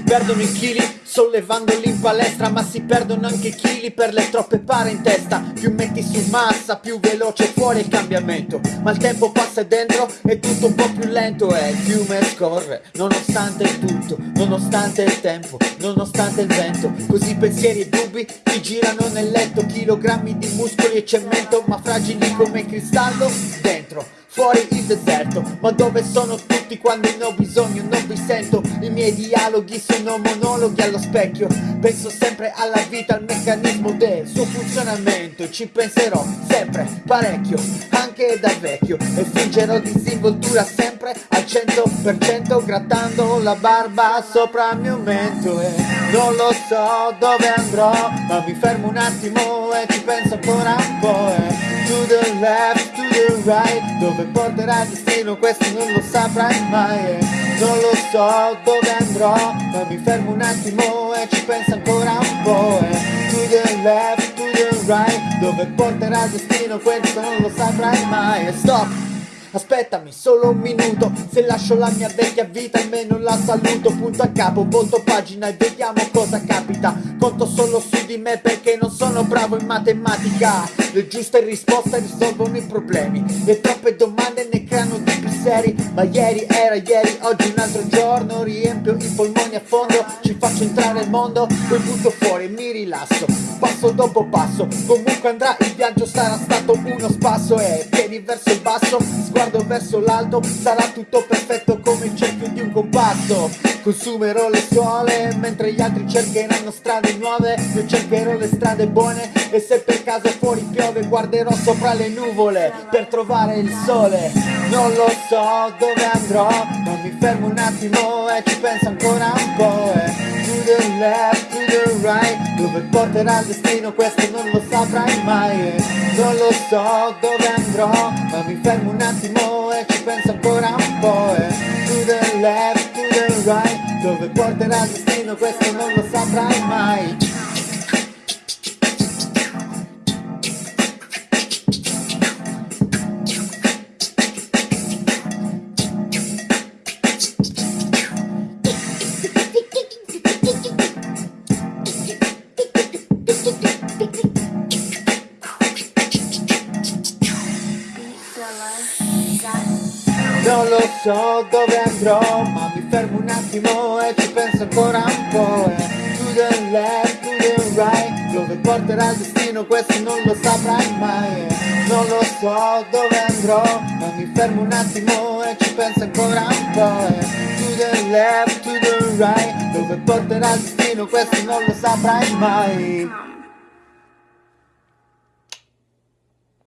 perdono i chili sollevandoli in palestra Ma si perdono anche i chili per le troppe pare in testa. Più metti su massa, più veloce fuori il cambiamento. Ma il tempo passa dentro e tutto un po' più lento E il fiume scorre, nonostante tutto Nonostante il tempo, nonostante il vento. Così pensieri e dubbi ti girano nel letto. Chilogrammi di muscoli e cemento Ma fragili come cristallo dentro. Fuori il deserto, ma dove sono tutti quando ne ho bisogno? Non sento, i miei dialoghi sono monologhi allo specchio. Penso sempre alla vita, al meccanismo del suo funzionamento. Ci penserò sempre, parecchio, anche da vecchio. E fingerò disinvoltura sempre al 100% Grattando la barba sopra il mio mento. E non lo so dove andrò, ma mi fermo un attimo e ci penso ancora un po' e To the left, to the right Dove porterà il destino questo non lo saprai mai. Eh. Non lo so dove andrò Ma mi fermo un attimo e ci penso ancora un po' eh. To the left, to the right Dove porterà il destino questo non lo saprai mai eh. Stop! Aspettami solo un minuto Se lascio la mia vecchia vita almeno la saluto Punto a capo, volto pagina e vediamo cosa capita Conto solo su di me perché non sono bravo in matematica Le giuste risposte risolvono i problemi Le troppe domande ne creano di seri Ma ieri era ieri, oggi un altro giorno Riempio i polmoni a fondo, ci faccio entrare il mondo Poi butto fuori e mi rilasso Passo dopo passo, comunque andrà il viaggio Sarà stato uno spasso e piedi verso il basso Sguardo verso l'alto, sarà tutto perfetto come il cerchio di un compasso. Consumerò le suole mentre gli altri cercheranno strade nuove Io cercherò le strade buone e se guarderò sopra le nuvole Per trovare il sole. Non lo so dove andrò ma mi fermo un attimo e ci penso ancora un po' e To the left, to the right Dove porterà il destino questo non lo saprai mai e Non lo so dove andrò ma mi fermo un attimo e ci penso ancora un po' e To the left, to the right Dove porterà il destino questo non lo saprai mai so dove andrò ma mi fermo un attimo e ci penso ancora un po' e To the left, to the right Dove porterà il destino questo non lo saprai mai e Non lo so dove andrò ma mi fermo un attimo e ci penso ancora un po' e To the left, to the right Dove porterà il destino questo non lo saprai mai